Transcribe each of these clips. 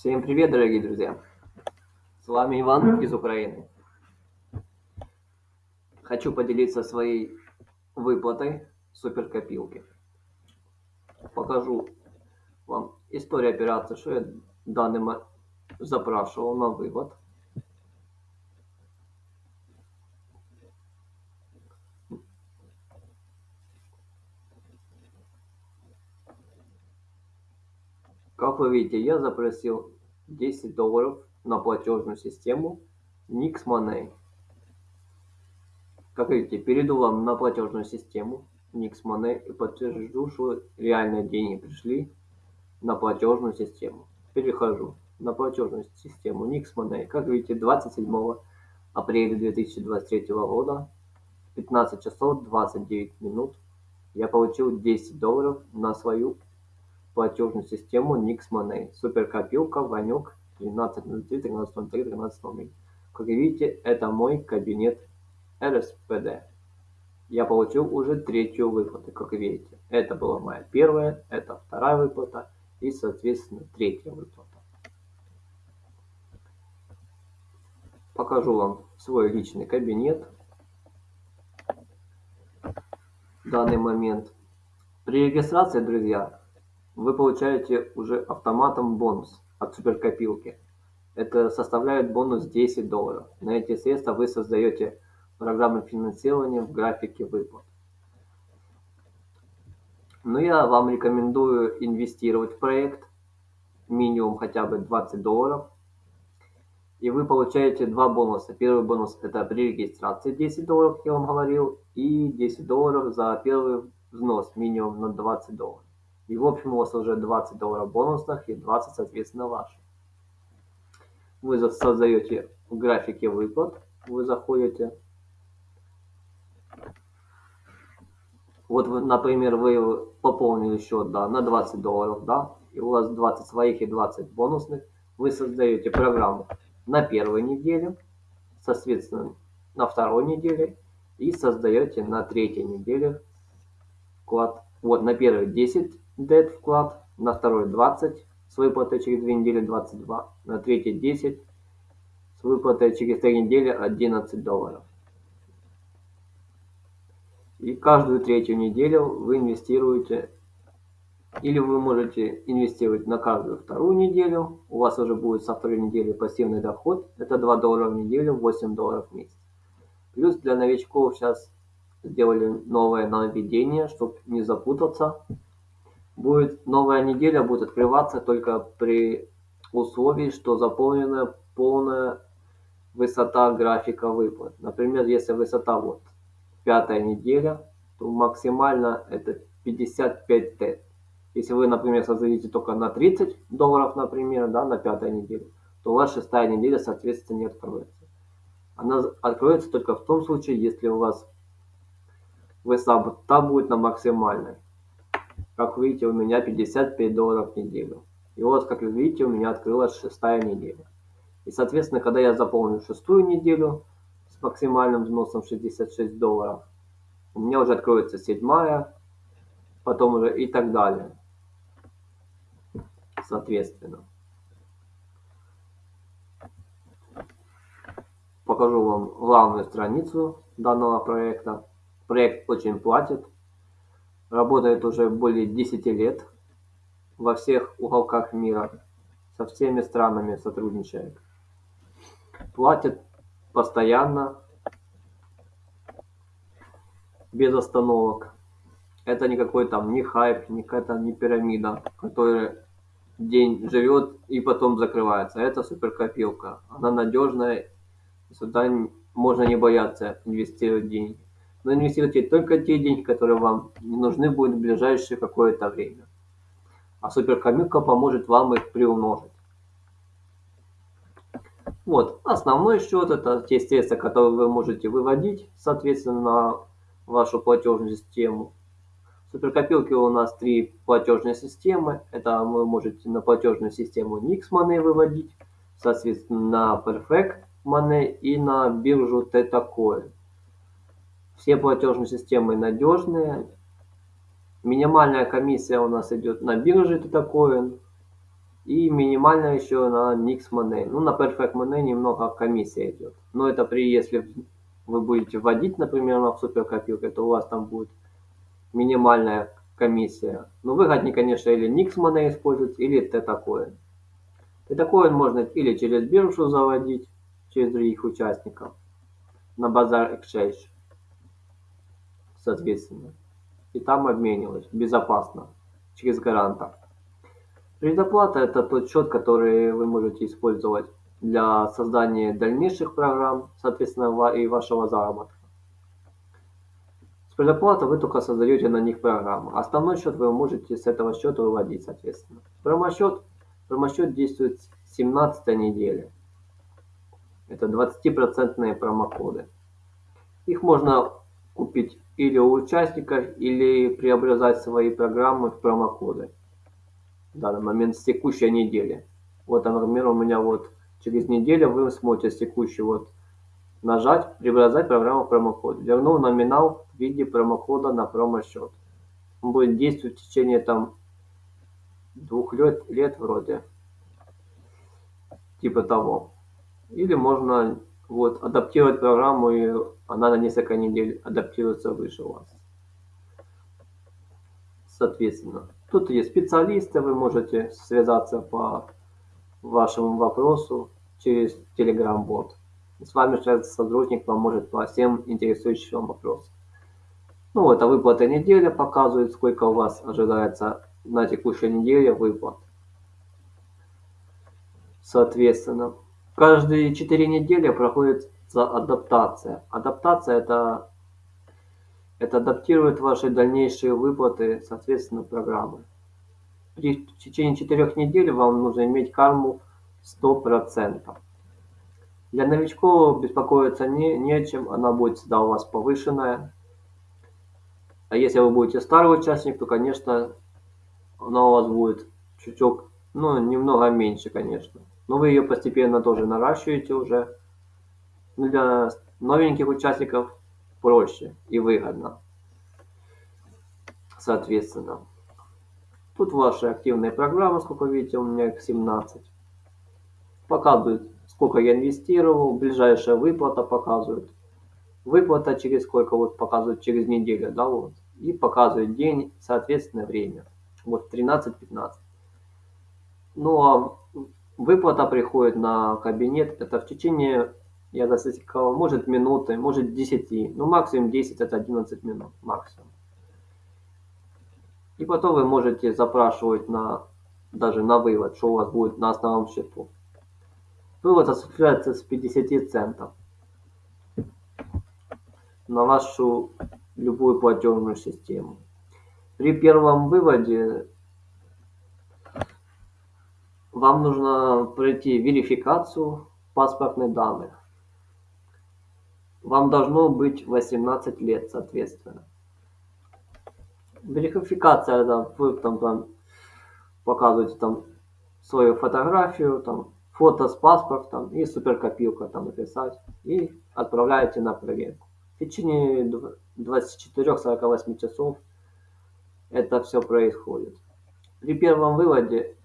Всем привет, дорогие друзья! С вами Иван из Украины. Хочу поделиться своей выплатой суперкопилки. Покажу вам историю операции, что я данным запрашивал на вывод. Как вы видите, я запросил 10 долларов на платежную систему Nix Money. Как видите, перейду вам на платежную систему Nix Money и подтвержу, что реальные деньги пришли на платежную систему. Перехожу на платежную систему Nix Money. Как видите, 27 апреля 2023 года 15 часов 29 минут я получил 10 долларов на свою платежную систему Nix Money. Суперкопилка Ванек 1303 1303 1303. Как видите, это мой кабинет РСПД. Я получил уже третью выплату, как видите. Это была моя первая, это вторая выплата и, соответственно, третья выплата. Покажу вам свой личный кабинет. В данный момент. При регистрации, друзья, вы получаете уже автоматом бонус от суперкопилки. Это составляет бонус 10 долларов. На эти средства вы создаете программы финансирования в графике выплат. Но я вам рекомендую инвестировать в проект минимум хотя бы 20 долларов. И вы получаете два бонуса. Первый бонус это при регистрации 10 долларов, я вам говорил, и 10 долларов за первый взнос минимум на 20 долларов. И в общем у вас уже 20 долларов бонусных и 20 соответственно ваши. Вы создаете в графике выплат, вы заходите. Вот, например, вы пополнили счет да, на 20 долларов, да, и у вас 20 своих и 20 бонусных. Вы создаете программу на первой неделе, соответственно, на второй неделе и создаете на третьей неделе вклад. Вот на первой 10 дет вклад, на второй 20 с выплатой через 2 недели 22, на третий 10 с выплатой через 3 недели 11 долларов. И каждую третью неделю вы инвестируете, или вы можете инвестировать на каждую вторую неделю, у вас уже будет со второй недели пассивный доход, это 2 доллара в неделю, 8 долларов в месяц. Плюс для новичков сейчас сделали новое нововведение, чтобы не запутаться будет новая неделя будет открываться только при условии, что заполнена полная высота графика выплат. Например, если высота вот пятая неделя, то максимально это 55 Т. Если вы, например, создадите только на 30 долларов, например, да, на пятой неделе, то у вас шестая неделя, соответственно, не откроется. Она откроется только в том случае, если у вас высота будет на максимальной. Как видите, у меня 55 долларов в неделю. И вот, как вы видите, у меня открылась шестая неделя. И, соответственно, когда я заполню шестую неделю с максимальным взносом 66 долларов, у меня уже откроется седьмая, потом уже и так далее. Соответственно. Покажу вам главную страницу данного проекта. Проект очень платит работает уже более 10 лет во всех уголках мира, со всеми странами сотрудничает. Платит постоянно, без остановок. Это никакой там не хайп, не какая-то не пирамида, которая день живет и потом закрывается. Это суперкопилка. Она надежная, сюда можно не бояться инвестировать деньги но инвестируйте только те деньги, которые вам не нужны будут в ближайшее какое-то время. А суперкомилка поможет вам их приумножить. Вот, основной счет это те средства, которые вы можете выводить, соответственно, на вашу платежную систему. В у нас три платежные системы. Это вы можете на платежную систему Nix Money выводить, соответственно, на Perfect Money и на биржу TetaCoin. Все платежные системы надежные. Минимальная комиссия у нас идет на бирже Tetacoin. И минимально еще на Nix Money. Ну, на Perfect Money немного комиссия идет. Но это при, если вы будете вводить, например, на суперкопилке, то у вас там будет минимальная комиссия. Но выгоднее, конечно, или Nix Money использовать, или T-Coin. T-Coin можно или через биржу заводить, через других участников, на базар Exchange, соответственно. И там обменивать безопасно, через гаранта. Предоплата – это тот счет, который вы можете использовать для создания дальнейших программ, соответственно, и вашего заработка. С предоплатой вы только создаете на них программу. Основной счет вы можете с этого счета выводить, соответственно. Промосчет, промосчет действует с 17 недели. Это 20% промокоды. Их можно купить или у участников, или преобразовать свои программы в промокоды в данный момент с текущей недели. Вот, например, у меня вот через неделю вы сможете с текущей вот нажать «Преобразовать программу промокод». Верну номинал в виде промокода на промосчет. Он будет действовать в течение там двух лет, лет вроде. Типа того. Или можно вот адаптировать программу и она на несколько недель адаптируется выше вас. Соответственно. Тут есть специалисты, вы можете связаться по вашему вопросу через Telegram-бот. С вами свяжется сотрудник, поможет по всем интересующим вопросам. Ну, это выплата недели показывает, сколько у вас ожидается на текущей неделе выплат. Соответственно, каждые 4 недели проходит адаптация. Адаптация это это адаптирует ваши дальнейшие выплаты, соответственно, программы. В течение четырех недель вам нужно иметь карму 100%. Для новичков беспокоиться не, не о чем, она будет всегда у вас повышенная. А если вы будете старый участник, то, конечно, она у вас будет чуток, ну, немного меньше, конечно. Но вы ее постепенно тоже наращиваете уже. Но для новеньких участников проще и выгодно. Соответственно. Тут ваши активные программы, сколько видите, у меня их 17. Показывает, сколько я инвестировал, ближайшая выплата показывает. Выплата через сколько, вот показывает через неделю, да, вот. И показывает день, соответственно, время. Вот 13-15. Ну а выплата приходит на кабинет, это в течение я засекал, может минуты, может 10, ну максимум 10 это 11 минут, максимум. И потом вы можете запрашивать на, даже на вывод, что у вас будет на основном счету. Вывод осуществляется с 50 центов на вашу любую платежную систему. При первом выводе вам нужно пройти верификацию паспортных данных вам должно быть 18 лет, соответственно. Верификация, это вы там, там показываете там свою фотографию, там фото с паспортом и суперкопилка там написать и отправляете на проверку. В течение 24-48 часов это все происходит. При первом выводе,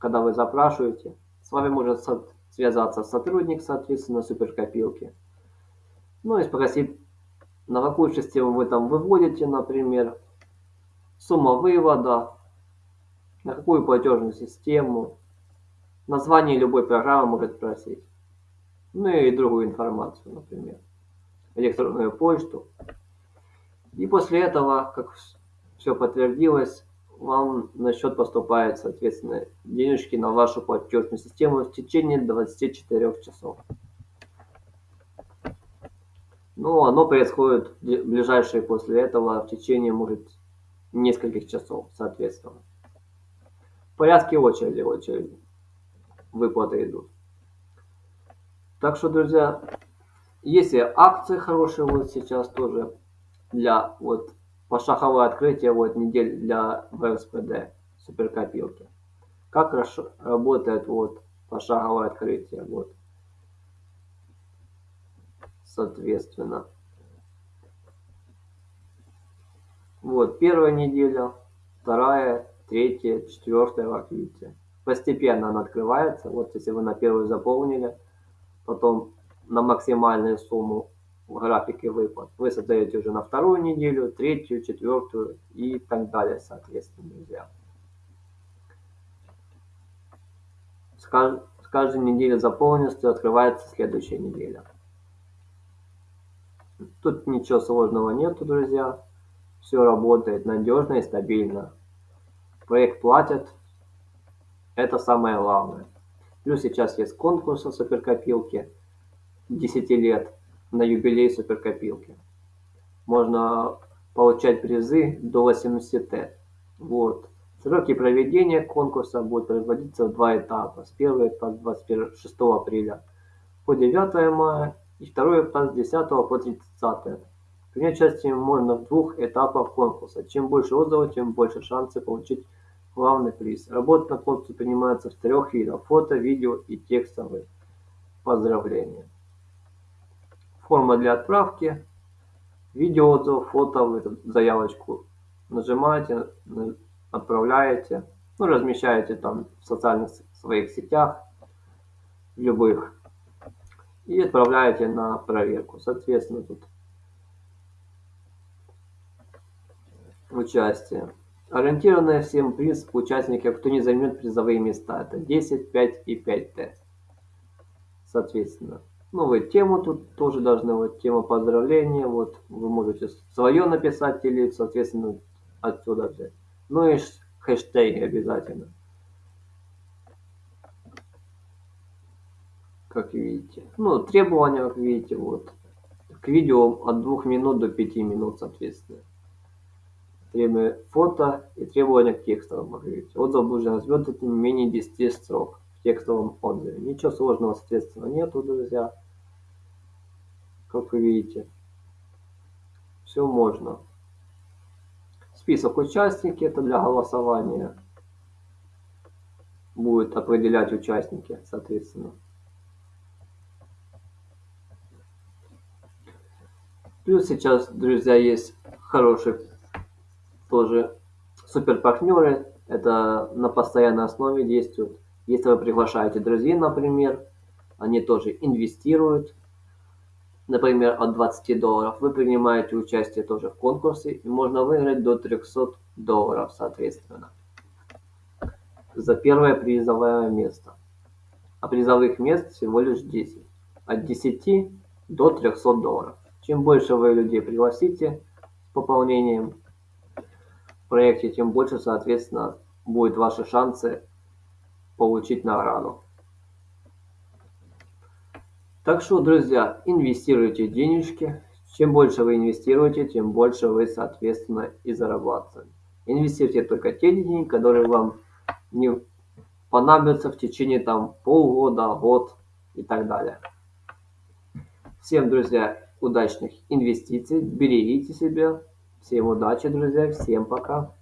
когда вы запрашиваете, с вами может связаться сотрудник, соответственно, суперкопилки ну и спросить, на какую систему вы там выводите, например, сумма вывода, на какую платежную систему, название любой программы может спросить, ну и другую информацию, например, электронную почту. И после этого, как все подтвердилось, вам на счет поступает, соответственно, денежки на вашу платежную систему в течение 24 часов. Но оно происходит ближайшие после этого в течение, может, нескольких часов, соответственно. В порядке очереди, очереди выплаты идут. Так что, друзья, если акции хорошие вот сейчас тоже для вот пошаговое открытие вот недель для ВСПД суперкопилки. Как работает вот пошаговое открытие вот соответственно. Вот, первая неделя, вторая, третья, четвертая, как видите. постепенно она открывается. Вот если вы на первую заполнили, потом на максимальную сумму графике выплат вы создаете уже на вторую неделю, третью, четвертую и так далее, соответственно, друзья. С, кажд... с каждой недели заполненностью открывается следующая неделя. Тут ничего сложного нету, друзья. Все работает надежно и стабильно. Проект платят. Это самое главное. Плюс сейчас есть конкурс о суперкопилке 10 лет на юбилей суперкопилки. Можно получать призы до 80 Т. Вот. Сроки проведения конкурса будут производиться в два этапа. С 1 по 26 апреля по 9 мая и второй этап с 10 по 30. Принять участие можно в двух этапах конкурса. Чем больше отзывов, тем больше шансы получить главный приз. Работа на конкурсе принимается в трех видах. Фото, видео и текстовые поздравления. Форма для отправки. Видео фото, вы заявочку нажимаете, отправляете, ну, размещаете там в социальных своих сетях, любых и отправляете на проверку. Соответственно, тут участие. Ориентированная всем приз участников, кто не займет призовые места. Это 10, 5 и 5Т. Соответственно. Вы тему тут тоже должны, вот тема поздравления, вот вы можете свое написать или, соответственно, отсюда взять. Ну и хэштеги обязательно. как видите. Ну, требования, как видите, вот. К видео от 2 минут до 5 минут, соответственно. Требования фото и требования к текстовым, как видите. Отзыв должен развернуть не менее 10 строк текстовом отзыве. Ничего сложного, соответственно, нету, друзья. Как вы видите. Все можно. Список участники, это для голосования. Будет определять участники, соответственно. Плюс сейчас, друзья, есть хорошие тоже супер партнеры. Это на постоянной основе действуют. Если вы приглашаете друзей, например, они тоже инвестируют, например, от 20 долларов. Вы принимаете участие тоже в конкурсе, и можно выиграть до 300 долларов, соответственно, за первое призовое место. А призовых мест всего лишь 10. От 10 до 300 долларов. Чем больше вы людей пригласите с пополнением в проекте, тем больше, соответственно, будут ваши шансы получить награду. Так что, друзья, инвестируйте денежки. Чем больше вы инвестируете, тем больше вы, соответственно, и зарабатываете. Инвестируйте только те деньги, которые вам не понадобятся в течение там полгода, год и так далее. Всем, друзья, удачных инвестиций, берегите себя. Всем удачи, друзья, всем пока.